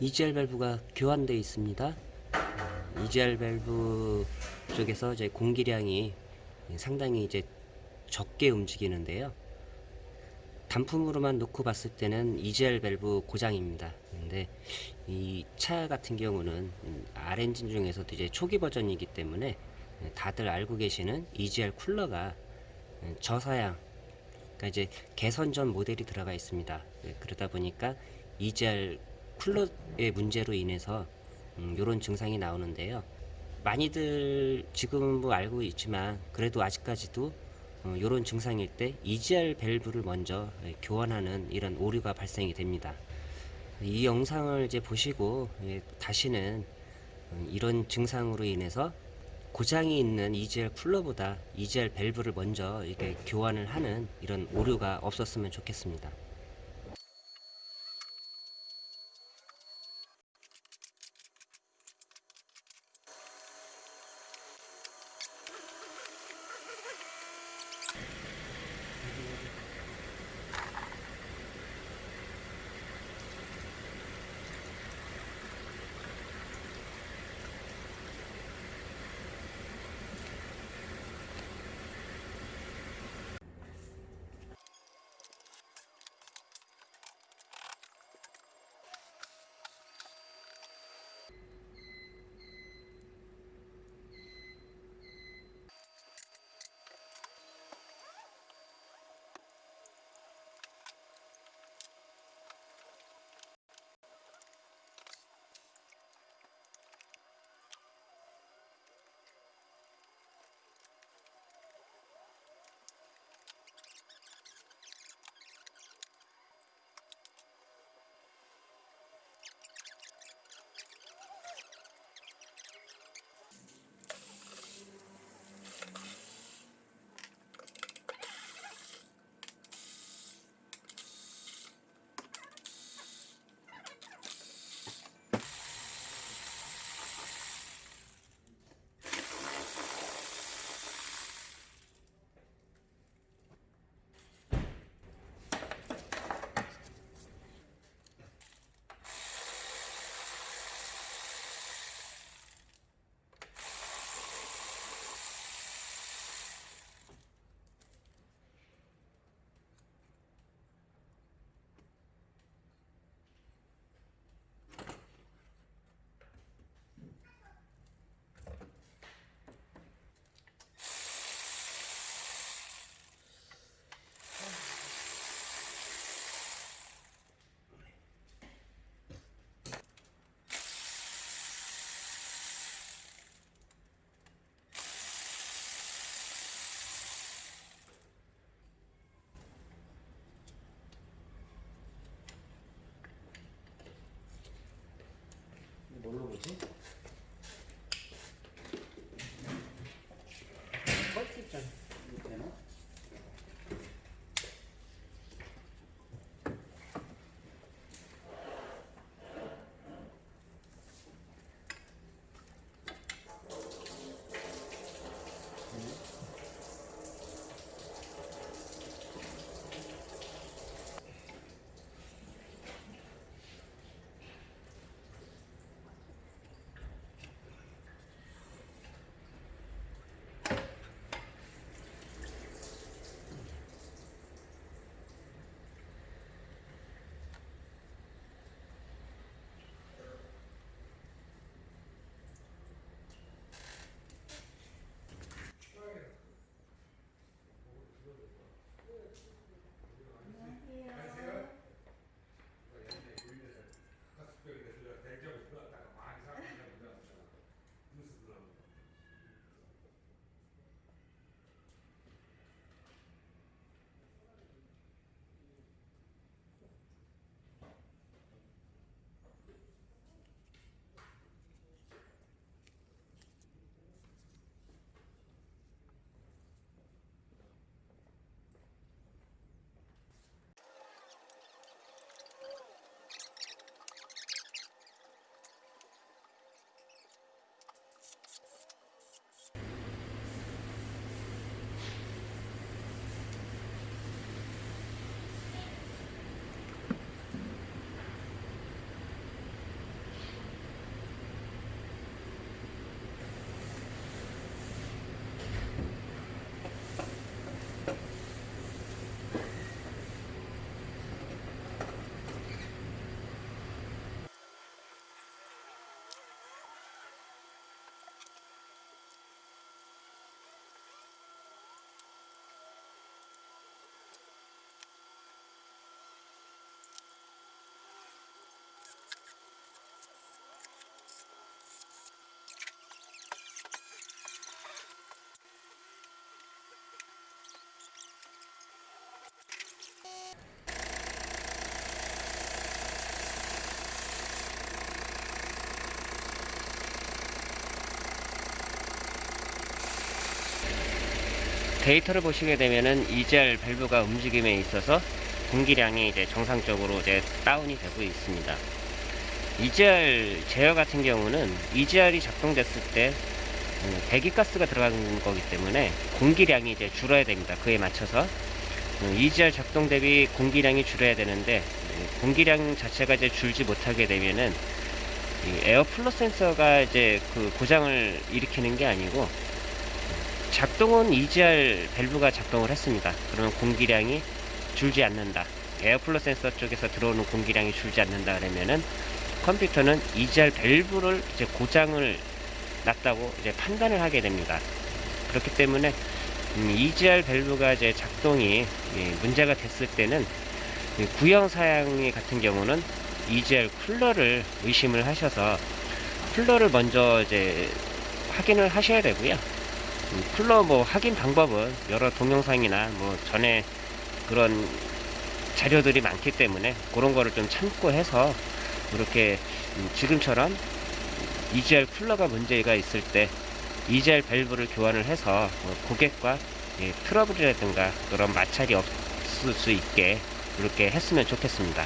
EGR 밸브가 교환되어 있습니다. EGR 밸브 쪽에서 이제 공기량이 상당히 이제 적게 움직이는데요. 단품으로만 놓고 봤을 때는 EGR 밸브 고장입니다. 근데 이 차 같은 경우는 R 엔진 중에서도 이제 초기 버전이기 때문에 다들 알고 계시는 EGR 쿨러가 저사양 그러니까 이제 개선 전 모델이 들어가 있습니다. 네, 그러다 보니까 EGR 쿨러의 문제로 인해서 이런 증상이 나오는데요. 많이들 지금은 뭐 알고 있지만 그래도 아직까지도 이런 증상일 때 EGR 밸브를 먼저 예, 교환하는 이런 오류가 발생이 됩니다. 이 영상을 이제 보시고 예, 다시는 음, 이런 증상으로 인해서 고장이 있는 EGR 쿨러보다 EGR 밸브를 먼저 이렇게 교환을 하는 이런 오류가 없었으면 좋겠습니다. 뭘로 보지? 데이터를 보시게 되면은 EGR 밸브가 움직임에 있어서 공기량이 이제 정상적으로 이제 다운이 되고 있습니다. EGR 제어 같은 경우는 EGR이 작동됐을 때 음, 배기가스가 들어가는 거기 때문에 공기량이 이제 줄어야 됩니다. 그에 맞춰서 음, EGR 작동 대비 공기량이 줄어야 되는데 음, 공기량 자체가 이제 줄지 못하게 되면은 이 air flow 센서가 이제 그 고장을 일으키는 게 아니고 작동은 EGR 밸브가 작동을 했습니다. 그러면 공기량이 줄지 않는다. air flow 센서 쪽에서 들어오는 공기량이 줄지 않는다 그러면은 컴퓨터는 EGR 밸브를 이제 고장을 났다고 이제 판단을 하게 됩니다. 그렇기 때문에 음, EGR 밸브가 이제 작동이 예, 문제가 됐을 때는 이 구형 사양 같은 경우는 EGR 쿨러를 의심을 하셔서 쿨러를 먼저 이제 확인을 하셔야 되고요. 음, 쿨러 뭐 확인 방법은 여러 동영상이나 뭐 전에 그런 자료들이 많기 때문에 그런 거를 좀 참고해서 이렇게 음, 지금처럼 EGR 쿨러가 문제가 있을 때 EGR 밸브를 교환을 해서 어, 고객과 예, 트러블이라든가 그런 마찰이 없을 수 있게 이렇게 했으면 좋겠습니다.